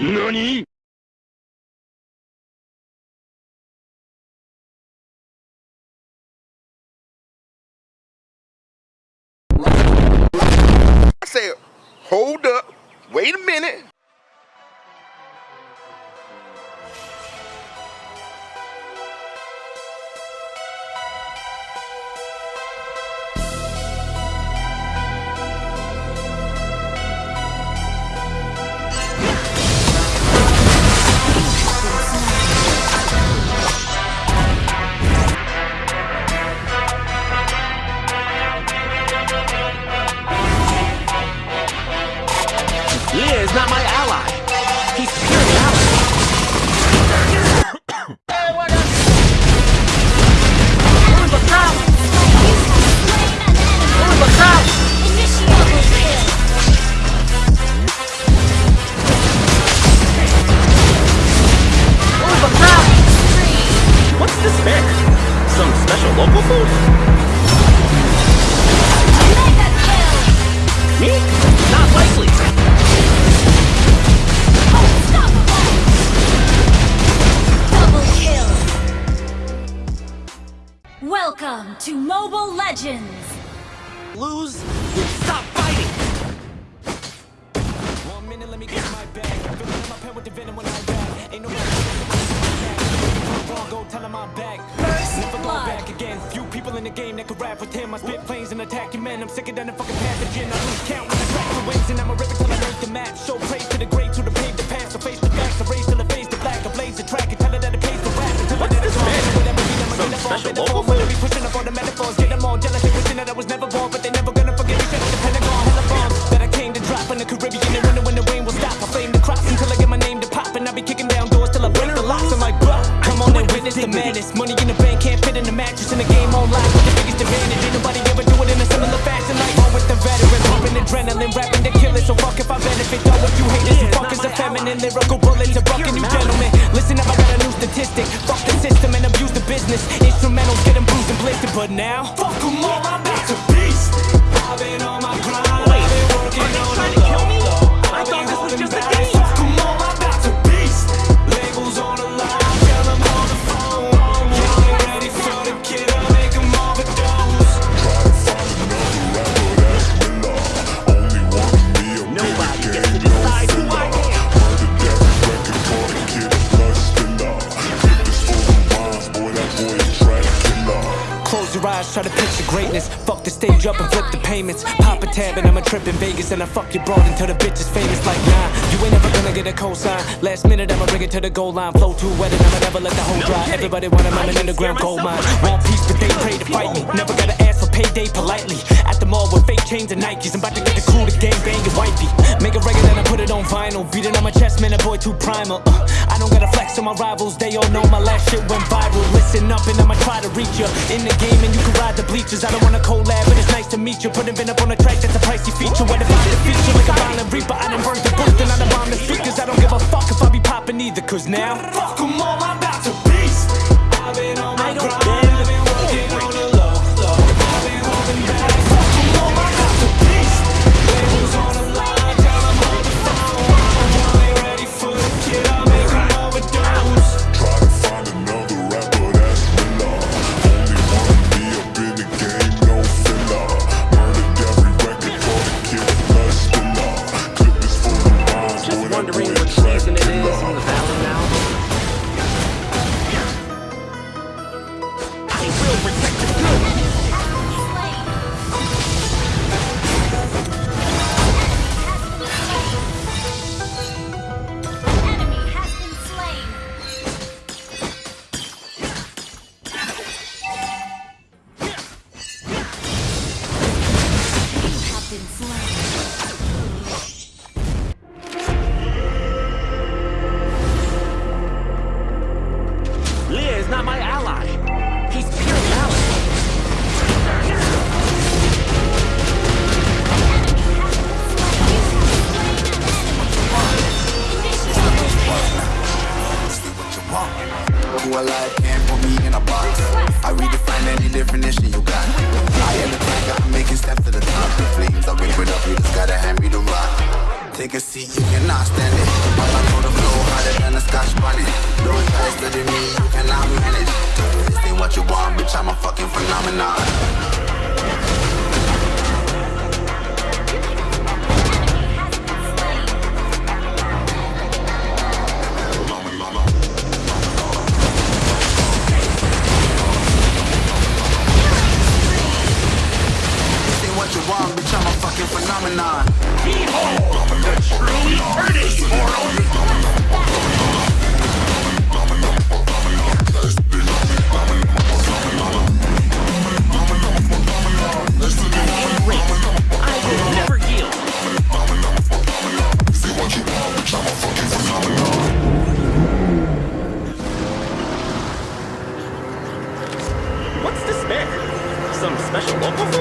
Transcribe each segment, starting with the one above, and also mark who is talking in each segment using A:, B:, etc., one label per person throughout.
A: 何？
B: Welcome to Mobile Legends!
A: Lose, stop fighting.
C: One minute, let me get my bag. Filling up my pen with the venom when I rap. Ain't no wrong, go tell him I'm back. Never go
B: blood.
C: back again. Few people in the game that could rap with him. I spit planes and attack your men. I'm sicker than a fucking pathogen. I lose count when I crack the wings and I'm a rip till I make the map. Show praise to the great, to the pave the path. So face the facts, erase I be pushing up all the metaphors, get them all jealous. They wishing that I was never born, but they never gonna forget me. Shut up the Pentagon, hella bombs that I came to drop in the Caribbean and wonder when the rain will stop. I flame the crops until I get my name to pop, and I be kicking down doors till I break the locks. I'm like, bruh, come on and witness the madness. Money in the bank can't fit in the mattress, in the game on online with the biggest advantage. Ain't nobody ever do it in a similar fashion. Like on with the veteran, pumping adrenaline, rapping to kill it. So fuck if I benefit, though if you hate it, you fuckers are feminine, lyrical but now fuck 'em all, eyes, try to picture greatness. Fuck the stage up and flip the payments. Pop a tab and I'm a trip in Vegas and I fuck your broad until the bitch is famous. Like nah, you ain't never gonna get a cosign. Last minute I'ma bring it to the goal line. Flow too wet and I'ma never let the whole dry. Everybody want a
A: I
C: moment
A: can
C: underground
A: scare
C: gold mine. Want peace, but they pray to fight me. Never gotta payday politely. At the mall with fake chains and Nikes. I'm about to get the crew to gang bang your wifey. Make a record and I put it on vinyl. Beat it on my chest, man, a boy too primal. Uh, I don't gotta flex on my rivals. They all know my last shit went viral. Listen up and I'ma try to reach ya In the game and you can ride the bleachers. I don't wanna collab, but it's nice to meet you. Put a vin up on a track that's a pricey feature. Where the violent feature like a violent reaper. I done burnt the booth and I done bombed the speakers. I don't give a fuck if I be popping either. Cause now, fuck fuck 'em all, I'm about to beast.
D: Who alive can't put me in a box. I redefine any definition you got. I am the tiger, I'm making steps to the top. The flames, I wake it up, you just gotta hand me the rock.
E: take a seat, you cannot stand it. All I know the flow harder than a scotch bonnet. Don't try study me, you cannot manage. This ain't what you want, bitch, I'm a fucking phenomenon.
D: Local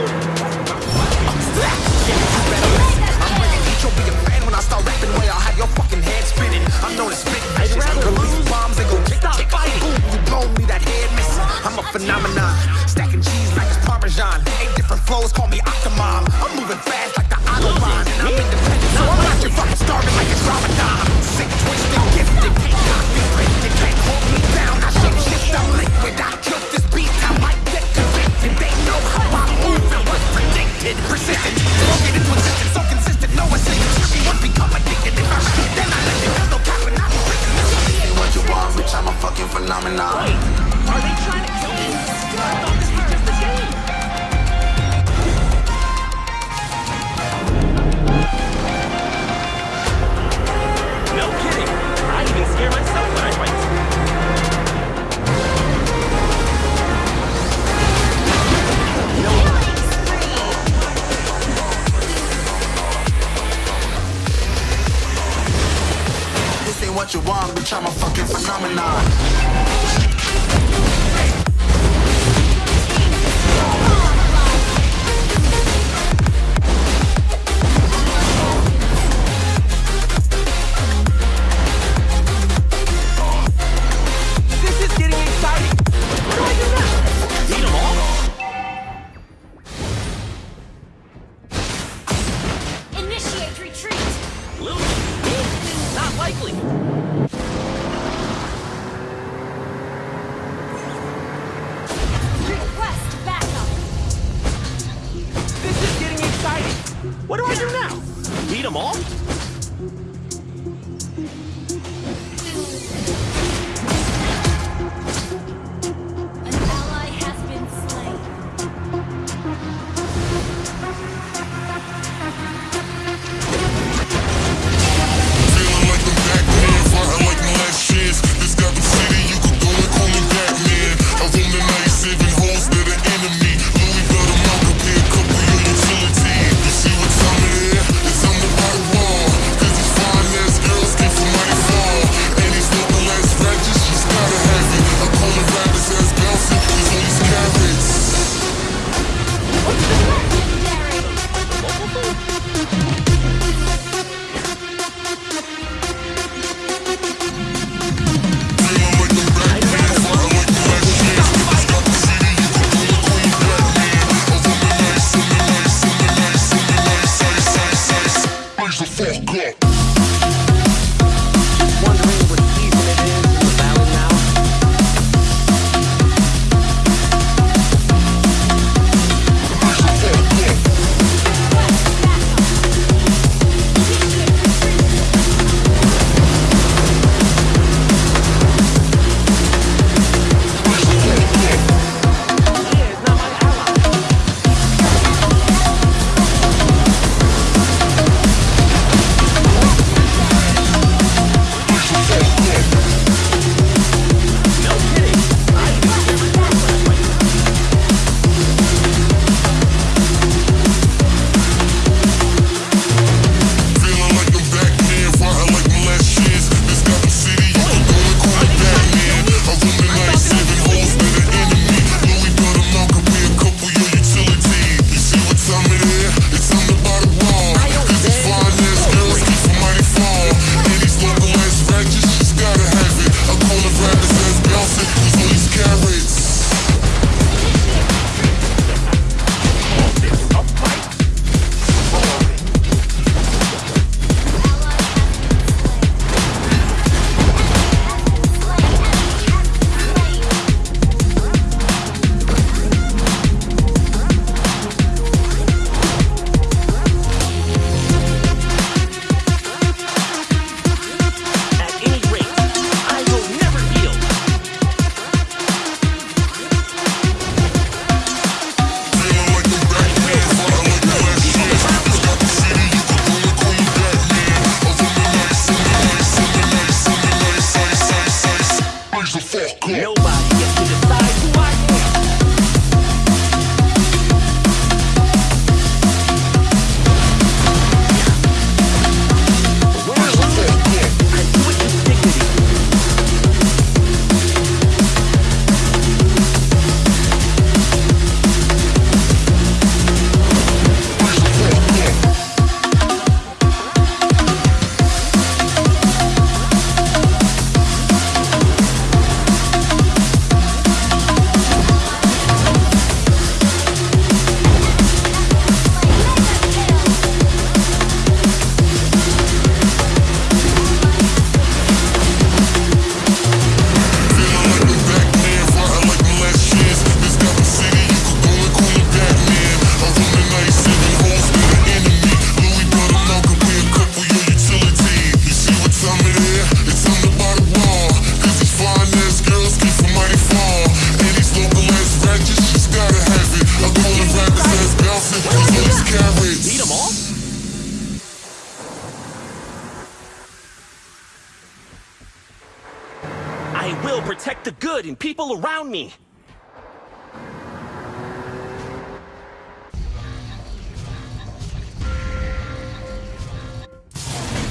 F: I
A: will protect the good and people around me.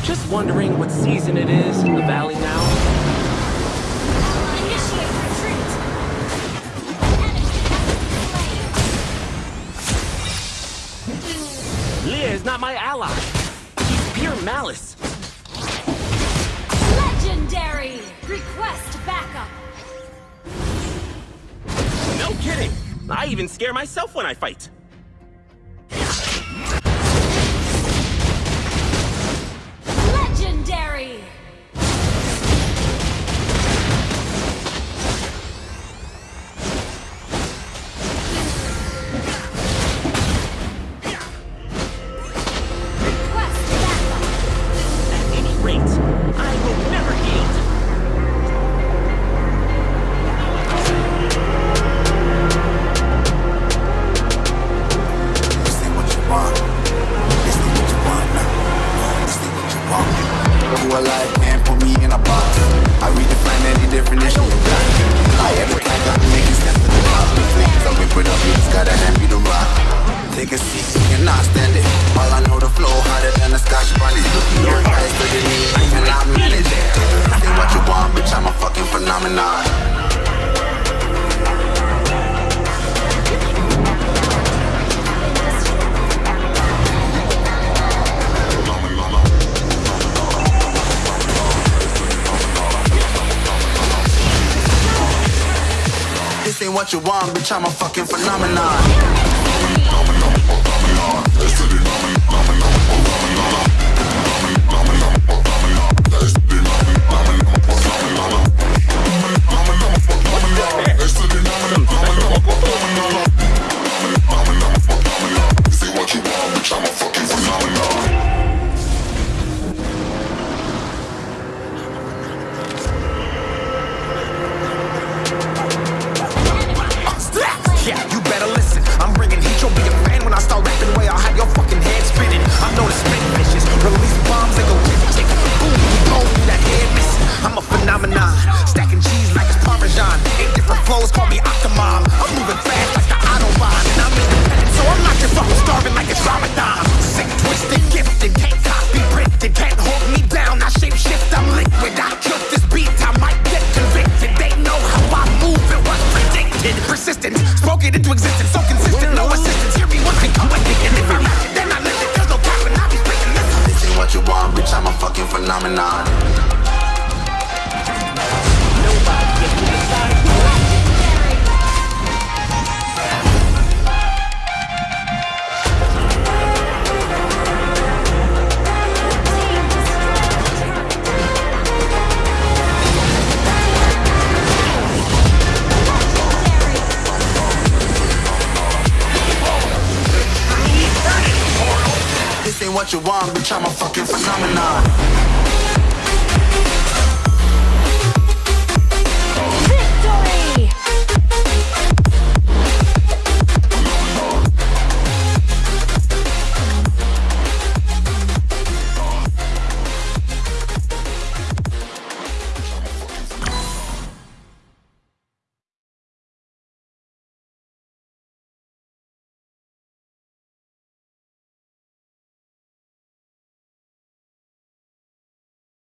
A: Just wondering what season it is in the valley now? Leah is not my ally. She's pure malice. I even scare myself when I fight.
D: phenomenon. This ain't what you want, bitch, I'm a fucking phenomenon.
E: fucking
D: what you want, bitch, I'm a fucking phenomenon.